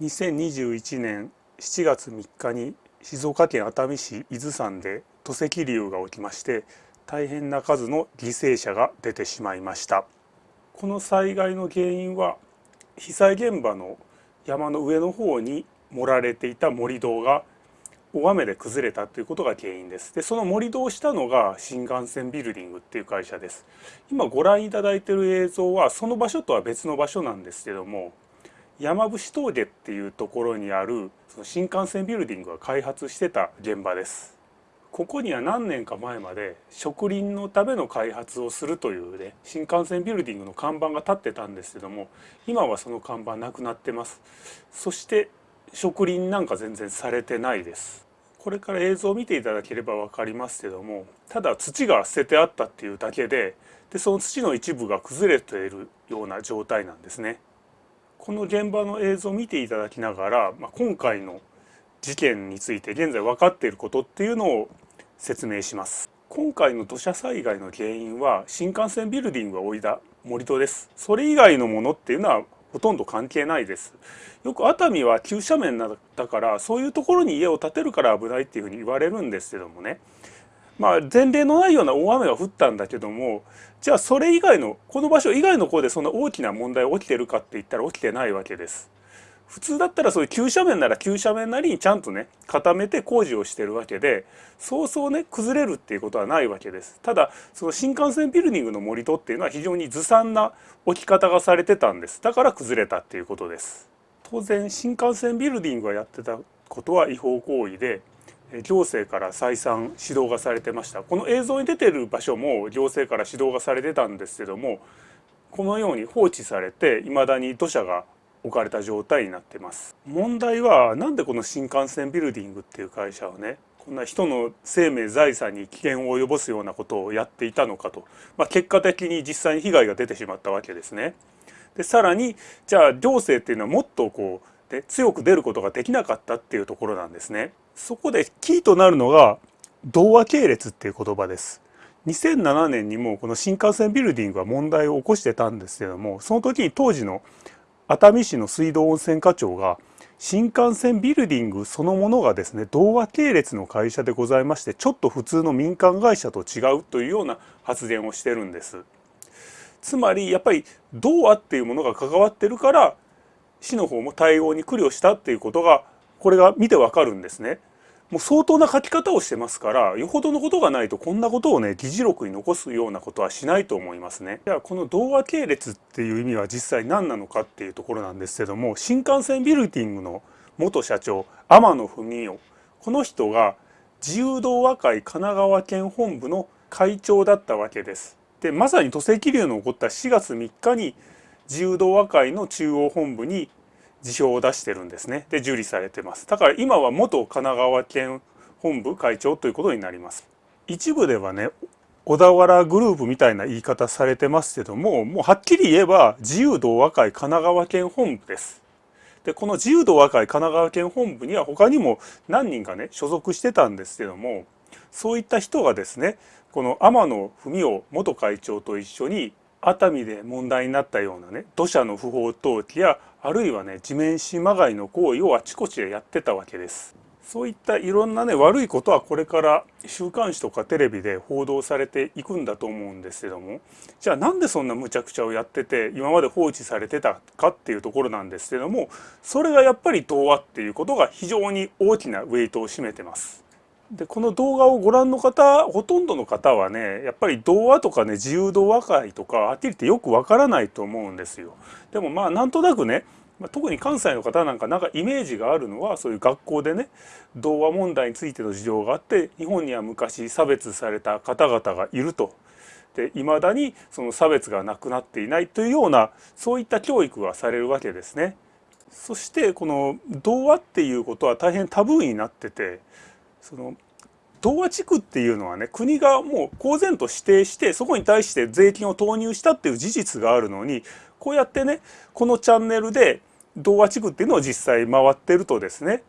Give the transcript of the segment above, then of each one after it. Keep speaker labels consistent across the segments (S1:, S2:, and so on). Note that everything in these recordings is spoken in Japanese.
S1: 2021年7月3日に静岡県熱海市伊豆山で土石流が起きまして大変な数の犠牲者が出てしまいました。この災害の原因は被災現場の山の上の方に盛られていた盛り土が大雨で崩れたということが原因です。でその盛り土をしたのが新幹線ビルディングっていう会社です。今ご覧いただいている映像はその場所とは別の場所なんですけども山伏峠っていうところにあるその新幹線ビルディングが開発してた現場です。ここには何年か前まで植林のための開発をするというね新幹線ビルディングの看板が立ってたんですけども今はその看板なくなってます。そして植林なんか全然されてないです。これから映像を見ていただければ分かりますけどもただ土が捨ててあったっていうだけででその土の一部が崩れているような状態なんですね。この現場の映像を見ていただきながら、まあ、今回の事件について現在分かっていることっていうのを説明します。今回の土砂災害の原因は新幹線ビルディングが置いた盛り土です。それ以外のものっていうのはほとんど関係ないです。よく熱海は急斜面だからそういうところに家を建てるから危ないっていうふうに言われるんですけどもね。まあ前例のないような大雨が降ったんだけどもじゃあそれ以外のこの場所以外の方でそんな大きな問題起きてるかって言ったら起きてないわけです。普通だったらそういう急斜面なら急斜面なりにちゃんとね固めて工事をしてるわけでそうそうね崩れるっていうことはないわけです。ただその新幹線ビルディングの盛り土っていうのは非常にずさんな置き方がされてたんです。だから崩れたっていうことです。当然新幹線ビルディングがやってたことは違法行為で行政から再三指導がされてましたこの映像に出てる場所も行政から指導がされてたんですけどもこのように放置されて未だに土砂が置かれた状態になってます問題はなんでこの新幹線ビルディングっていう会社はねこんな人の生命財産に危険を及ぼすようなことをやっていたのかと、まあ、結果的に実際に被害が出てしまったわけですね。でさらにじゃあ行政っていうのはもっとこうで強く出ることができなかったっていうところなんですね。そこでキーとなるのが童話系列っていう言葉です。2007年にもこの新幹線ビルディングは問題を起こしてたんですけどもその時に当時の熱海市の水道温泉課長が新幹線ビルディングそのものがですね童話系列の会社でございましてちょっと普通の民間会社と違うというような発言をしてるんです。つまりやっぱり童話っていうものが関わってるから市の方も対応に苦慮したっていうことがこれが見てわかるんですね。もう相当な書き方をしてますからよほどのことがないとこんなことをね議事録に残すようなことはしないと思いますね。ではこの童話系列っていう意味は実際何なのかっていうところなんですけども新幹線ビルディングの元社長天野文雄この人が自由童話会神奈川県本部の会長だったわけです。でまさに土石流の起こった4月3日に自由童話会の中央本部に辞表を出してるんですね。で受理されてます。だから今は元神奈川県本部会長ということになります。一部ではね小田原グループみたいな言い方されてますけどももうはっきり言えば自由同和会神奈川県本部です。でこの自由同和会神奈川県本部には他にも何人かね所属してたんですけどもそういった人がですねこの天野文雄元会長と一緒に熱海で問題になったようなね土砂の不法投棄やあるいはね地面師まがいの行為をあちこちでやってたわけです。そういったいろんなね悪いことはこれから週刊誌とかテレビで報道されていくんだと思うんですけどもじゃあなんでそんな無茶苦茶をやってて今まで放置されてたかっていうところなんですけどもそれがやっぱり童話っていうことが非常に大きなウェイトを占めてます。でこの動画をご覧の方ほとんどの方はねやっぱり童話とかね自由童話会とかはっきり言ってよくわからないと思うんですよ。でもまあなんとなくね特に関西の方なんかなんかイメージがあるのはそういう学校でね童話問題についての事情があって日本には昔差別された方々がいると。で未だにその差別がなくなっていないというようなそういった教育がされるわけですね。そしてこの童話っていうことは大変タブーになっててその童話地区っていうのはね国がもう公然と指定してそこに対して税金を投入したっていう事実があるのにこうやってねこのチャンネルで童話地区っていうのを実際回ってるとですね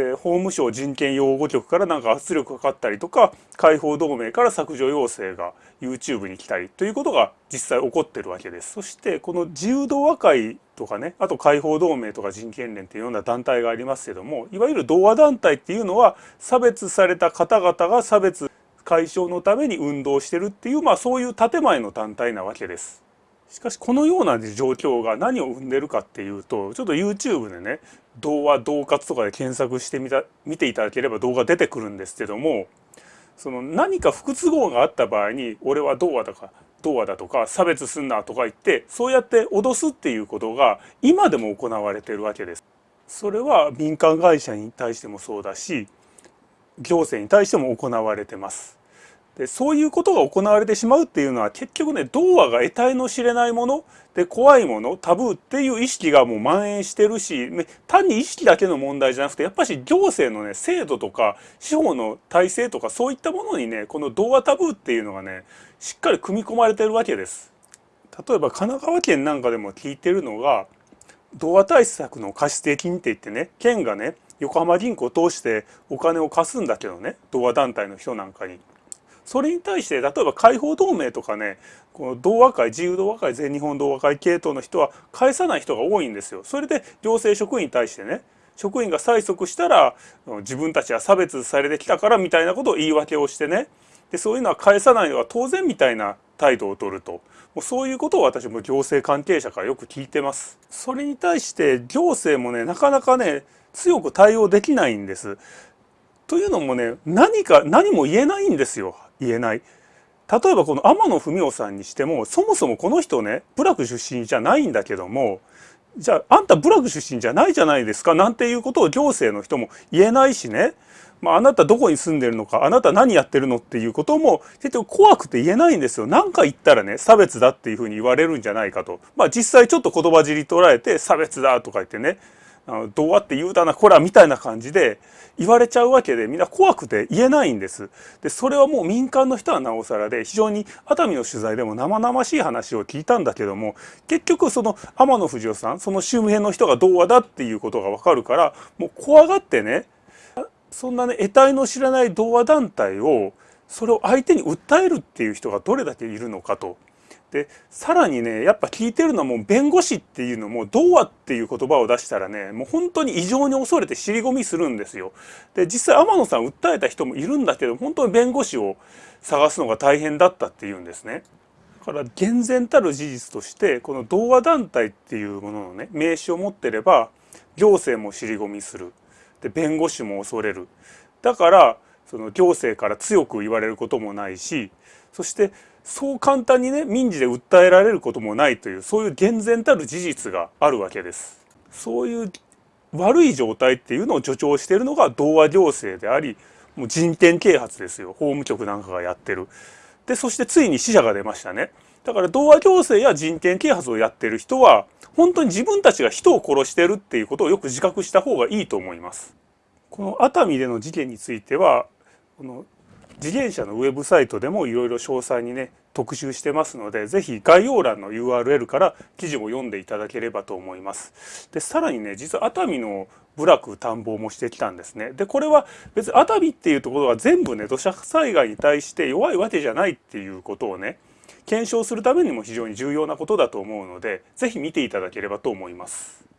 S1: えー、法務省人権擁護局からなんか圧力かかったりとか解放同盟から削除要請が YouTube に来たりということが実際起こってるわけです。そしてこの自由同和会とかねあと解放同盟とか人権連っていうような団体がありますけどもいわゆる同和団体っていうのは差別された方々が差別解消のために運動してるっていうまあそういう建前の団体なわけです。しかしこのような状況が何を生んでるかっていうとちょっと YouTube でね童話同活とかで検索してみた見ていただければ動画出てくるんですけどもその何か不都合があった場合に俺は童話だか童話だとか差別すんなとか言ってそうやって脅すっていうことが今でも行われてるわけです。それは民間会社に対してもそうだし行政に対しても行われてます。でそういうことが行われてしまうっていうのは結局ね童話が得体の知れないもので怖いものタブーっていう意識がもう蔓延してるし単に意識だけの問題じゃなくてやっぱし行政のね制度とか司法の体制とかそういったものにねこの童話タブーっていうのがねしっかり組み込まれてるわけです。例えば神奈川県なんかでも聞いてるのが童話対策の貸付金って言ってね県がね横浜銀行を通してお金を貸すんだけどね童話団体の人なんかに。それに対して例えば解放同盟とかねこの同和会自由同和会全日本同和会系統の人は返さない人が多いんですよ。それで行政職員に対してね職員が催促したら自分たちは差別されてきたからみたいなことを言い訳をしてねでそういうのは返さないのは当然みたいな態度を取るともうそういうことを私も行政関係者からよく聞いてます。それに対して行政もねなかなかね強く対応できないんです。というのもね何か何も言えないんですよ言えない。例えばこの天野文雄さんにしてもそもそもこの人ね部落出身じゃないんだけどもじゃああんた部落出身じゃないじゃないですかなんていうことを行政の人も言えないしね、まあ、あなたどこに住んでるのかあなた何やってるのっていうことも結局怖くて言えないんですよ。何か言ったらね差別だっていうふうに言われるんじゃないかと。まあ実際ちょっと言葉尻捉えて差別だとか言ってねあのどうやって言うたなこらみたいな感じで言われちゃうわけでみんな怖くて言えないんです。でそれはもう民間の人はなおさらで非常に熱海の取材でも生々しい話を聞いたんだけども結局その天野藤夫さんその周辺の人が童話だっていうことがわかるからもう怖がってねそんなね得体の知らない童話団体をそれを相手に訴えるっていう人がどれだけいるのかと。でさらにねやっぱ聞いてるのはもう弁護士っていうのも「童話」っていう言葉を出したらねもう本当に異常に恐れて尻込みするんですよ。で実際天野さん訴えた人もいるんだけど本当に弁護士を探すのが大変だったっていうんですね。だから厳然たる事実としてこの童話団体っていうもののね名刺を持ってれば行政も尻込みするで弁護士も恐れるだからその行政から強く言われることもないしそしてそう簡単にね民事で訴えられることもないというそういう厳然たる事実があるわけです。そういう悪い状態っていうのを助長しているのが童話行政でありもう人権啓発ですよ法務局なんかがやってる。でそしてついに死者が出ましたね。だから童話行政や人権啓発をやってる人は本当に自分たちが人を殺してるっていうことをよく自覚した方がいいと思います。この熱海での事件についてはこの自転車のウェブサイトでもいろいろ詳細にね特集してますので是非概要欄の URL から記事を読んでいただければと思います。でさらにね実は熱海の部落探訪もしてきたんですね。でこれは別に熱海っていうところは全部ね土砂災害に対して弱いわけじゃないっていうことをね検証するためにも非常に重要なことだと思うので是非見ていただければと思います。